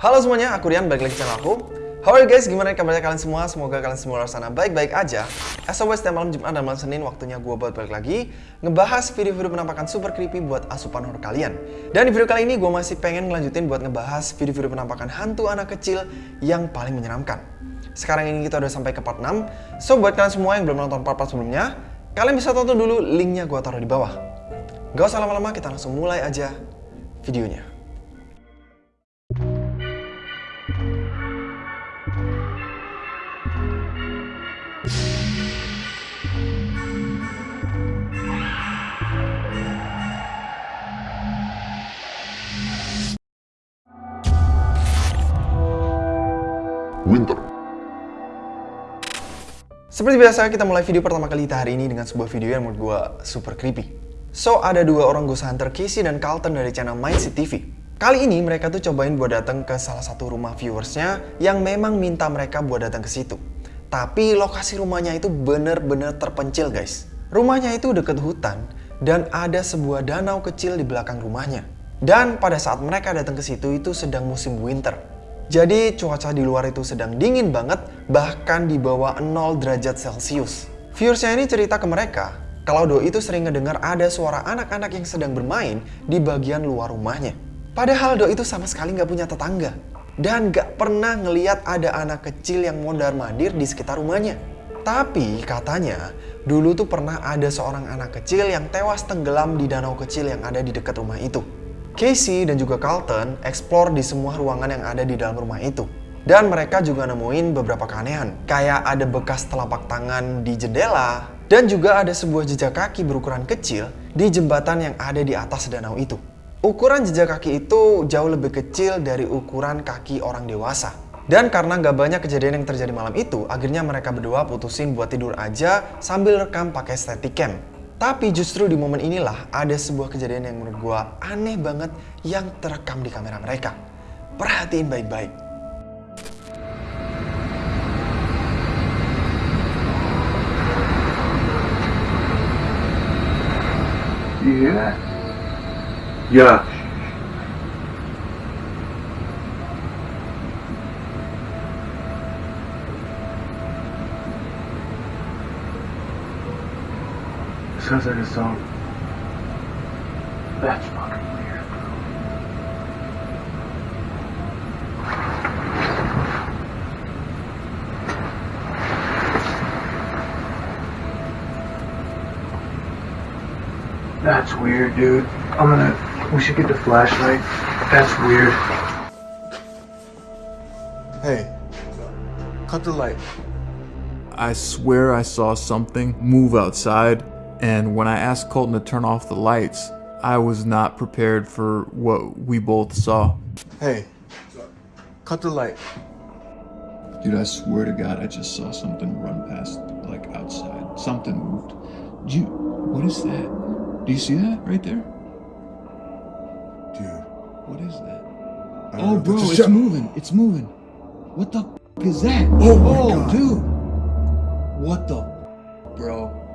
Halo semuanya, aku Rian, balik lagi channel aku. How are you guys? Gimana kabarnya kalian semua? Semoga kalian semua luar sana baik-baik aja. As always, setiap malam Jumat dan malam Senin waktunya gue buat balik lagi ngebahas video-video penampakan super creepy buat asupan horror kalian. Dan di video kali ini gue masih pengen ngelanjutin buat ngebahas video-video penampakan hantu anak kecil yang paling menyeramkan. Sekarang ini kita udah sampai ke part 6. So buat kalian semua yang belum nonton part-part sebelumnya, kalian bisa tonton dulu linknya gue taruh di bawah. Gak usah lama-lama, kita langsung mulai aja videonya. Seperti biasa, kita mulai video pertama kali kita hari ini dengan sebuah video yang menurut gue super creepy. So, ada dua orang ghost hunter, Casey dan Carlton dari channel Mindset TV. Kali ini mereka tuh cobain buat datang ke salah satu rumah viewersnya yang memang minta mereka buat datang ke situ. Tapi lokasi rumahnya itu bener-bener terpencil guys. Rumahnya itu deket hutan dan ada sebuah danau kecil di belakang rumahnya. Dan pada saat mereka datang ke situ itu sedang musim winter. Jadi cuaca di luar itu sedang dingin banget, bahkan di bawah 0 derajat Celcius. Viewersnya ini cerita ke mereka, kalau Doi itu sering ngedengar ada suara anak-anak yang sedang bermain di bagian luar rumahnya. Padahal Doi itu sama sekali nggak punya tetangga. Dan nggak pernah ngeliat ada anak kecil yang mondar-mandir di sekitar rumahnya. Tapi katanya, dulu tuh pernah ada seorang anak kecil yang tewas tenggelam di danau kecil yang ada di dekat rumah itu. Casey dan juga Carlton explore di semua ruangan yang ada di dalam rumah itu. Dan mereka juga nemuin beberapa keanehan. Kayak ada bekas telapak tangan di jendela. Dan juga ada sebuah jejak kaki berukuran kecil di jembatan yang ada di atas danau itu. Ukuran jejak kaki itu jauh lebih kecil dari ukuran kaki orang dewasa. Dan karena nggak banyak kejadian yang terjadi malam itu, akhirnya mereka berdua putusin buat tidur aja sambil rekam pakai steadicam. Tapi justru di momen inilah ada sebuah kejadian yang menurut gue aneh banget yang terekam di kamera mereka. Perhatiin baik-baik. You hear that? Yeah. Sounds like a song. That's fucking weird, bro. That's weird, dude. I'm gonna. We should get the flashlight. That's weird. Hey, cut the light. I swear I saw something move outside, and when I asked Colton to turn off the lights, I was not prepared for what we both saw. Hey, cut the light. Dude, I swear to God, I just saw something run past, like outside. Something moved. Do you, what is that? Do you see that right there? Dude. What is that? Oh, know. bro, it's shot. moving. It's moving. What the f- is that? Oh my oh, God. dude. What the f- bro?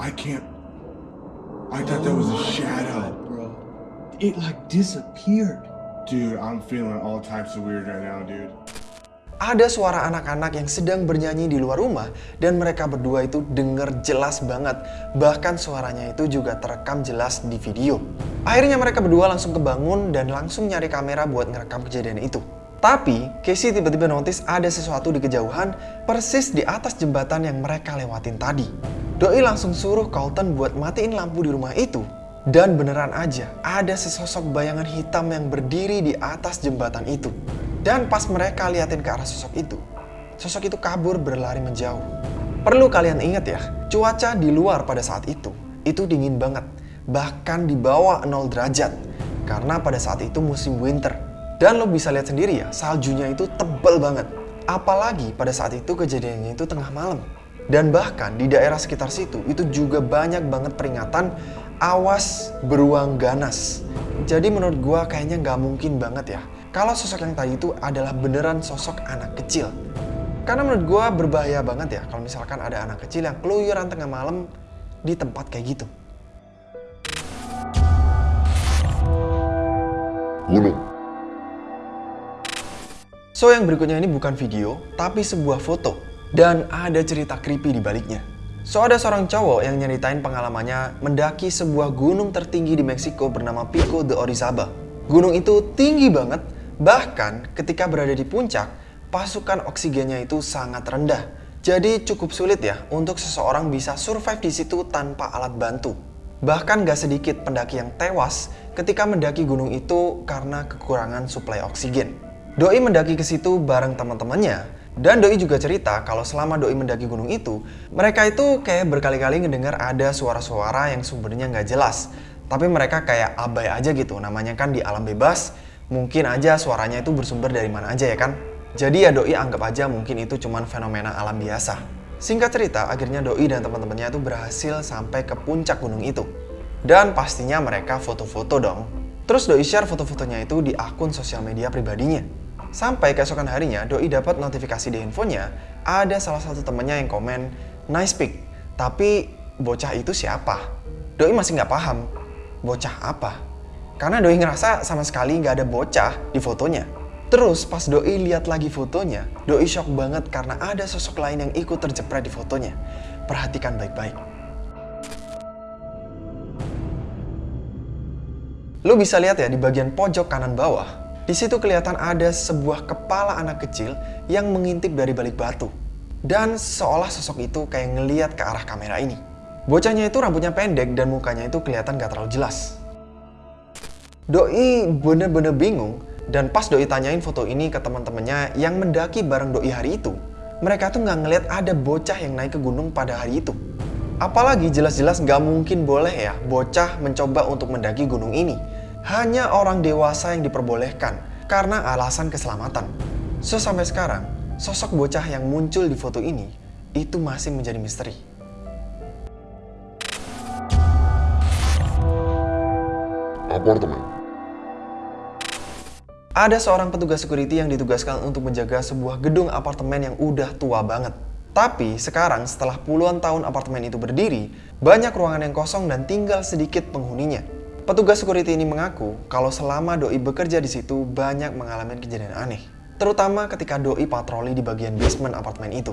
I can't. I thought that was a shadow. bro. It like disappeared. Dude, I'm feeling all types of weird right now, dude. Ada suara anak-anak yang sedang bernyanyi di luar rumah dan mereka berdua itu denger jelas banget. Bahkan suaranya itu juga terekam jelas di video. Akhirnya mereka berdua langsung kebangun dan langsung nyari kamera buat ngerekam kejadian itu. Tapi, Casey tiba-tiba notice ada sesuatu di kejauhan persis di atas jembatan yang mereka lewatin tadi. Doi langsung suruh Colton buat matiin lampu di rumah itu. Dan beneran aja, ada sesosok bayangan hitam yang berdiri di atas jembatan itu. Dan pas mereka liatin ke arah sosok itu, sosok itu kabur berlari menjauh. Perlu kalian ingat ya, cuaca di luar pada saat itu, itu dingin banget. Bahkan di bawah 0 derajat. Karena pada saat itu musim winter. Dan lo bisa lihat sendiri ya, saljunya itu tebal banget. Apalagi pada saat itu kejadiannya itu tengah malam. Dan bahkan di daerah sekitar situ itu juga banyak banget peringatan awas beruang ganas. Jadi menurut gua kayaknya nggak mungkin banget ya kalau sosok yang tadi itu adalah beneran sosok anak kecil. Karena menurut gua berbahaya banget ya kalau misalkan ada anak kecil yang keluyuran tengah malam di tempat kayak gitu. Gunung. So yang berikutnya ini bukan video, tapi sebuah foto. Dan ada cerita creepy di baliknya. So ada seorang cowok yang nyeritain pengalamannya mendaki sebuah gunung tertinggi di Meksiko bernama Pico de Orizaba. Gunung itu tinggi banget, bahkan ketika berada di puncak, pasukan oksigennya itu sangat rendah. Jadi cukup sulit ya untuk seseorang bisa survive di situ tanpa alat bantu. Bahkan gak sedikit pendaki yang tewas ketika mendaki gunung itu karena kekurangan suplai oksigen. Doi mendaki ke situ bareng teman-temannya. Dan Doi juga cerita kalau selama Doi mendaki gunung itu, mereka itu kayak berkali-kali ngedengar ada suara-suara yang sumbernya nggak jelas. Tapi mereka kayak abai aja gitu, namanya kan di alam bebas, mungkin aja suaranya itu bersumber dari mana aja ya kan. Jadi ya Doi anggap aja mungkin itu cuman fenomena alam biasa. Singkat cerita, akhirnya Doi dan teman-temannya itu berhasil sampai ke puncak gunung itu. Dan pastinya mereka foto-foto dong. Terus Doi share foto-fotonya itu di akun sosial media pribadinya. Sampai keesokan harinya, Doi dapat notifikasi di handphonenya, ada salah satu temennya yang komen, nice pic, tapi bocah itu siapa? Doi masih nggak paham, bocah apa? Karena Doi ngerasa sama sekali nggak ada bocah di fotonya. Terus pas Doi lihat lagi fotonya, Doi shock banget karena ada sosok lain yang ikut terjepret di fotonya. Perhatikan baik-baik. Lu bisa lihat ya di bagian pojok kanan bawah, di situ kelihatan ada sebuah kepala anak kecil yang mengintip dari balik batu. Dan seolah sosok itu kayak ngeliat ke arah kamera ini. Bocahnya itu rambutnya pendek dan mukanya itu kelihatan gak terlalu jelas. Doi bener-bener bingung dan pas Doi tanyain foto ini ke teman-temannya yang mendaki bareng Doi hari itu, mereka tuh nggak ngeliat ada bocah yang naik ke gunung pada hari itu. Apalagi jelas-jelas nggak mungkin boleh ya bocah mencoba untuk mendaki gunung ini hanya orang dewasa yang diperbolehkan karena alasan keselamatan. So sampai sekarang, sosok bocah yang muncul di foto ini itu masih menjadi misteri. Apartemen. Ada seorang petugas security yang ditugaskan untuk menjaga sebuah gedung apartemen yang udah tua banget. Tapi sekarang setelah puluhan tahun apartemen itu berdiri, banyak ruangan yang kosong dan tinggal sedikit penghuninya. Petugas security ini mengaku kalau selama Doi bekerja di situ banyak mengalami kejadian aneh. Terutama ketika Doi patroli di bagian basement apartemen itu.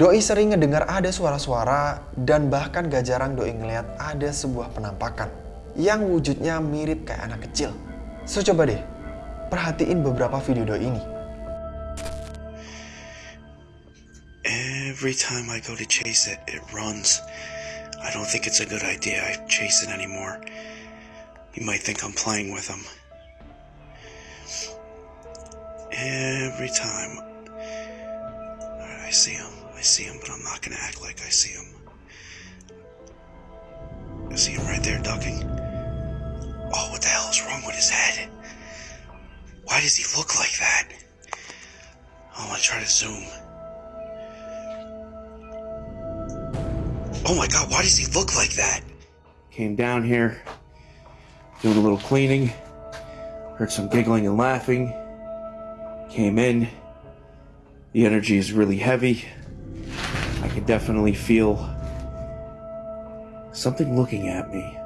Doi sering ngedengar ada suara-suara dan bahkan gak jarang Doi ngeliat ada sebuah penampakan yang wujudnya mirip kayak anak kecil. So coba deh, perhatiin beberapa video Doi ini. Every time I go to chase it, it runs. I don't think it's a good idea I chase it anymore. You might think I'm playing with him. Every time. I see him. I see him, but I'm not gonna act like I see him. I see him right there ducking. Oh, what the hell is wrong with his head? Why does he look like that? Oh, I'm gonna try to zoom. Oh my god, why does he look like that? Came down here, doing a little cleaning. Heard some giggling and laughing. Came in. The energy is really heavy. I can definitely feel something looking at me.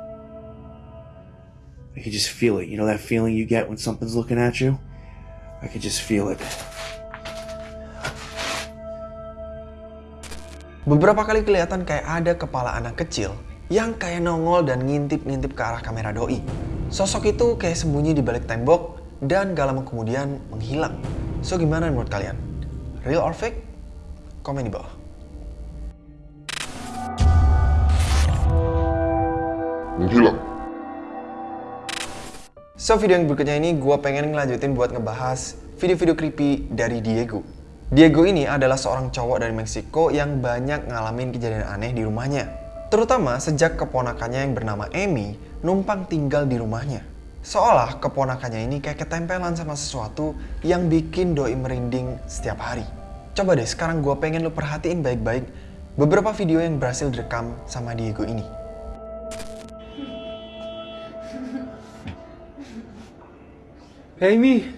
I can just feel it. You know that feeling you get when something's looking at you? I can just feel it. Beberapa kali kelihatan kayak ada kepala anak kecil yang kayak nongol dan ngintip-ngintip ke arah kamera doi. Sosok itu kayak sembunyi di balik tembok dan gak lama kemudian menghilang. So gimana menurut kalian? Real or fake? Komen di bawah. Menghilang. So video yang berikutnya ini gue pengen ngelanjutin buat ngebahas video-video creepy dari Diego. Diego ini adalah seorang cowok dari Meksiko yang banyak ngalamin kejadian aneh di rumahnya. Terutama sejak keponakannya yang bernama Amy numpang tinggal di rumahnya. Seolah keponakannya ini kayak ketempelan sama sesuatu yang bikin doi merinding setiap hari. Coba deh sekarang gue pengen lu perhatiin baik-baik beberapa video yang berhasil direkam sama Diego ini. Amy!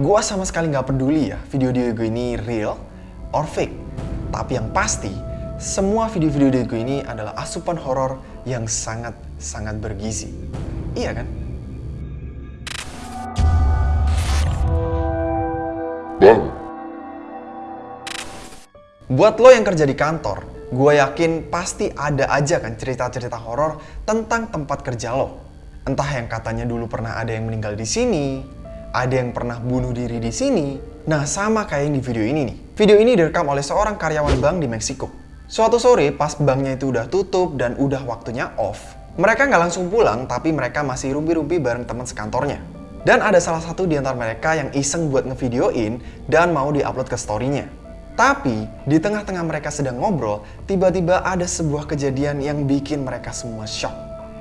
Gua sama sekali nggak peduli ya video Diego ini real or fake. Tapi yang pasti, semua video-video Diego ini adalah asupan horor yang sangat-sangat bergizi. Iya kan? Bang, Buat lo yang kerja di kantor, gue yakin pasti ada aja kan cerita-cerita horor tentang tempat kerja lo. Entah yang katanya dulu pernah ada yang meninggal di sini, ada yang pernah bunuh diri di sini. Nah, sama kayak yang di video ini nih. Video ini direkam oleh seorang karyawan bank di Meksiko. Suatu sore, pas banknya itu udah tutup dan udah waktunya off, mereka nggak langsung pulang, tapi mereka masih rumpi-rumpi bareng teman sekantornya. Dan ada salah satu di antara mereka yang iseng buat ngevideoin dan mau diupload ke story-nya. Tapi di tengah-tengah mereka sedang ngobrol, tiba-tiba ada sebuah kejadian yang bikin mereka semua shock.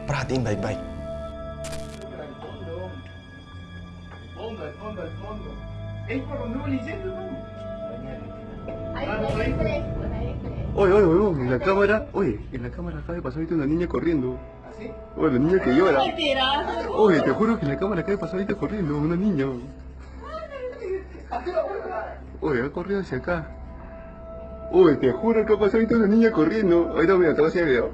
Perhatiin baik-baik. Es por donde está el Oye, oye, oye, en la cámara, oye, en la cámara acaba de pasar ahorita una niña corriendo. ¿Así? Oye, la niña que llora. Oye, te juro que en la cámara acaba de pasar ahorita corriendo, una niña. Oye, ha corrido hacia acá. Oye, te juro que ha pasado ahorita una niña corriendo. Ahorita mira, te voy a hacer video.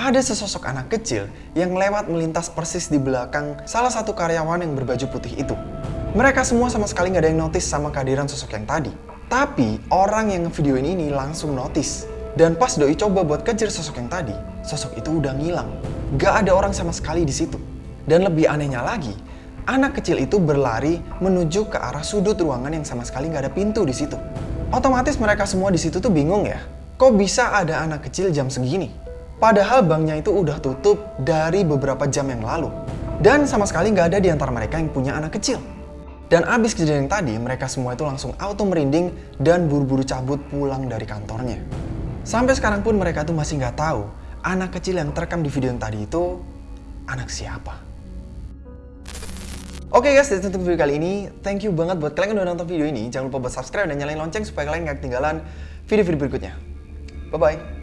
Ada sesosok anak kecil yang lewat melintas persis di belakang salah satu karyawan yang berbaju putih itu. Mereka semua sama sekali nggak ada yang notice sama kehadiran sosok yang tadi. Tapi orang yang ngevideoin ini langsung notice. Dan pas Doi coba buat kejar sosok yang tadi, sosok itu udah ngilang. Gak ada orang sama sekali di situ. Dan lebih anehnya lagi, anak kecil itu berlari menuju ke arah sudut ruangan yang sama sekali nggak ada pintu di situ. Otomatis mereka semua di situ tuh bingung ya, kok bisa ada anak kecil jam segini? Padahal banknya itu udah tutup dari beberapa jam yang lalu. Dan sama sekali nggak ada di antara mereka yang punya anak kecil. Dan abis kejadian yang tadi, mereka semua itu langsung auto merinding dan buru-buru cabut pulang dari kantornya. Sampai sekarang pun mereka tuh masih nggak tahu anak kecil yang terekam di video yang tadi itu anak siapa. Oke guys, that's it untuk video kali ini. Thank you banget buat kalian yang udah nonton video ini. Jangan lupa buat subscribe dan nyalain lonceng supaya kalian nggak ketinggalan video-video berikutnya. Bye-bye.